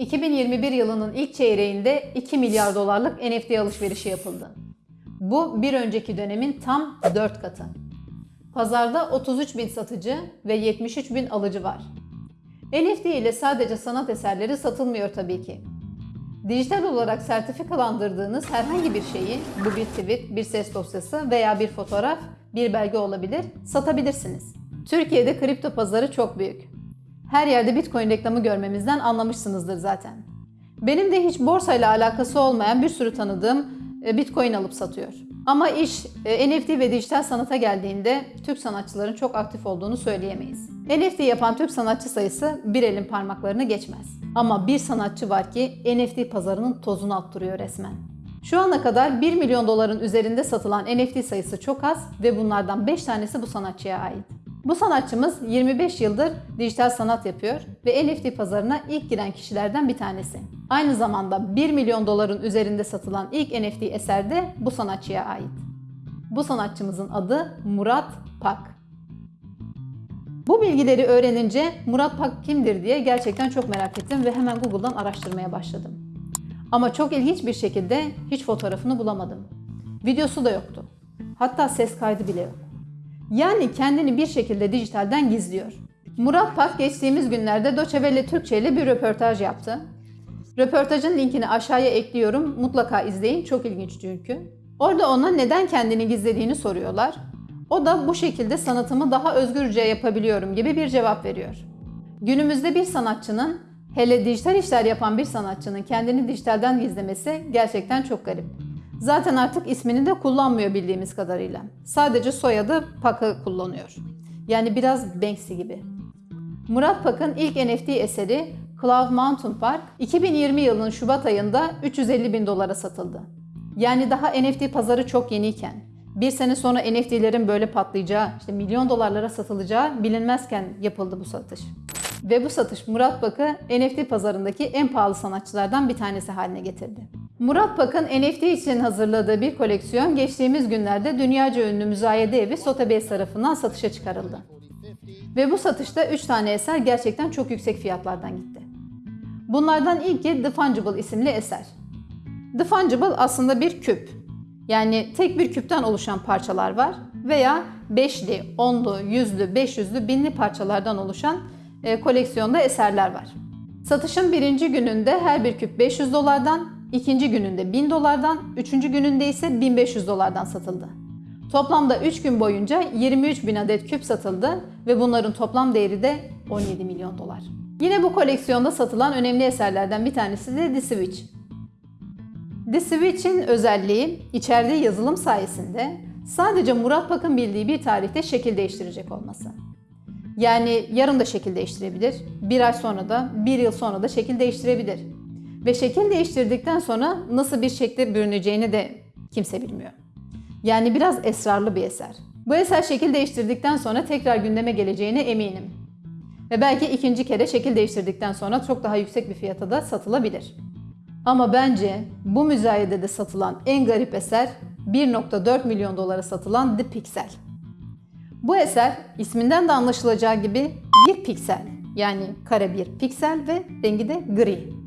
2021 yılının ilk çeyreğinde 2 milyar dolarlık NFT alışverişi yapıldı. Bu bir önceki dönemin tam 4 katı. Pazarda 33 bin satıcı ve 73 bin alıcı var. NFT ile sadece sanat eserleri satılmıyor tabii ki. Dijital olarak sertifikalandırdığınız herhangi bir şeyi, bu bir tweet, bir ses dosyası veya bir fotoğraf, bir belge olabilir, satabilirsiniz. Türkiye'de kripto pazarı çok büyük. Her yerde Bitcoin reklamı görmemizden anlamışsınızdır zaten. Benim de hiç borsayla alakası olmayan bir sürü tanıdığım e, Bitcoin alıp satıyor. Ama iş e, NFT ve dijital sanata geldiğinde Türk sanatçıların çok aktif olduğunu söyleyemeyiz. NFT yapan Türk sanatçı sayısı bir elin parmaklarını geçmez. Ama bir sanatçı var ki NFT pazarının tozunu attırıyor resmen. Şu ana kadar 1 milyon doların üzerinde satılan NFT sayısı çok az ve bunlardan 5 tanesi bu sanatçıya ait. Bu sanatçımız 25 yıldır dijital sanat yapıyor ve NFT pazarına ilk giren kişilerden bir tanesi. Aynı zamanda 1 milyon doların üzerinde satılan ilk NFT eser de bu sanatçıya ait. Bu sanatçımızın adı Murat Pak. Bu bilgileri öğrenince Murat Pak kimdir diye gerçekten çok merak ettim ve hemen Google'dan araştırmaya başladım. Ama çok ilginç bir şekilde hiç fotoğrafını bulamadım. Videosu da yoktu. Hatta ses kaydı bile yok. Yani kendini bir şekilde dijitalden gizliyor. Murat Pak geçtiğimiz günlerde Welle Türkçe ile bir röportaj yaptı. Röportajın linkini aşağıya ekliyorum. Mutlaka izleyin. Çok ilginç çünkü. Orada ona neden kendini gizlediğini soruyorlar. O da bu şekilde sanatımı daha özgürce yapabiliyorum gibi bir cevap veriyor. Günümüzde bir sanatçının, hele dijital işler yapan bir sanatçının kendini dijitalden gizlemesi gerçekten çok garip. Zaten artık ismini de kullanmıyor bildiğimiz kadarıyla. Sadece soyadı Pak'ı kullanıyor. Yani biraz Banksy gibi. Murat Pak'ın ilk NFT eseri Cloud Mountain Park 2020 yılının Şubat ayında 350 bin dolara satıldı. Yani daha NFT pazarı çok yeniyken, bir sene sonra NFT'lerin böyle patlayacağı, işte milyon dolarlara satılacağı bilinmezken yapıldı bu satış. Ve bu satış Murat Pak'ı NFT pazarındaki en pahalı sanatçılardan bir tanesi haline getirdi. Murat Pak'ın NFT için hazırladığı bir koleksiyon geçtiğimiz günlerde dünyaca ünlü müzayede evi Sotheby's tarafından satışa çıkarıldı. Ve bu satışta 3 tane eser gerçekten çok yüksek fiyatlardan gitti. Bunlardan ilki The Fungible isimli eser. The Fungible aslında bir küp. Yani tek bir küpten oluşan parçalar var veya beşli, onlu, yüzlü, beş yüzlü, binli parçalardan oluşan e, koleksiyonda eserler var. Satışın birinci gününde her bir küp 500 dolardan, ikinci gününde 1000 dolardan, üçüncü gününde ise 1500 dolardan satıldı. Toplamda 3 gün boyunca 23 bin adet küp satıldı ve bunların toplam değeri de 17 milyon dolar. Yine bu koleksiyonda satılan önemli eserlerden bir tanesi de The Switch. The Switch'in özelliği içerdiği yazılım sayesinde sadece Murat Pak'ın bildiği bir tarihte şekil değiştirecek olması. Yani yarın da şekil değiştirebilir, bir ay sonra da, bir yıl sonra da şekil değiştirebilir. Ve şekil değiştirdikten sonra nasıl bir şekle bürüneceğini de kimse bilmiyor. Yani biraz esrarlı bir eser. Bu eser şekil değiştirdikten sonra tekrar gündeme geleceğine eminim. Ve belki ikinci kere şekil değiştirdikten sonra çok daha yüksek bir fiyata da satılabilir. Ama bence bu müzayedede satılan en garip eser 1.4 milyon dolara satılan The Pixel. Bu eser isminden de anlaşılacağı gibi bir piksel. Yani kare bir piksel ve rengi de gri.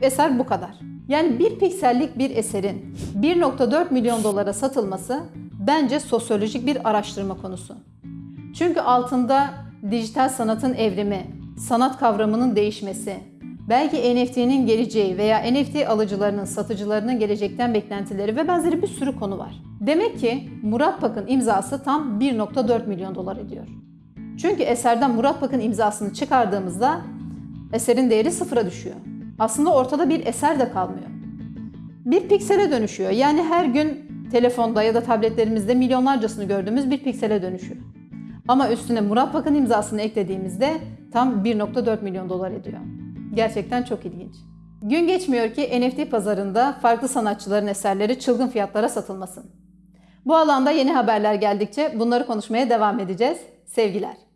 Eser bu kadar. Yani bir piksellik bir eserin 1.4 milyon dolara satılması bence sosyolojik bir araştırma konusu. Çünkü altında dijital sanatın evrimi, sanat kavramının değişmesi, belki NFT'nin geleceği veya NFT alıcılarının, satıcılarının gelecekten beklentileri ve benzeri bir sürü konu var. Demek ki Murat Pak'ın imzası tam 1.4 milyon dolar ediyor. Çünkü eserden Murat Pak'ın imzasını çıkardığımızda eserin değeri sıfıra düşüyor. Aslında ortada bir eser de kalmıyor. Bir piksele dönüşüyor. Yani her gün telefonda ya da tabletlerimizde milyonlarcasını gördüğümüz bir piksele dönüşüyor. Ama üstüne Murat Pak'ın imzasını eklediğimizde tam 1.4 milyon dolar ediyor. Gerçekten çok ilginç. Gün geçmiyor ki NFT pazarında farklı sanatçıların eserleri çılgın fiyatlara satılmasın. Bu alanda yeni haberler geldikçe bunları konuşmaya devam edeceğiz. Sevgiler.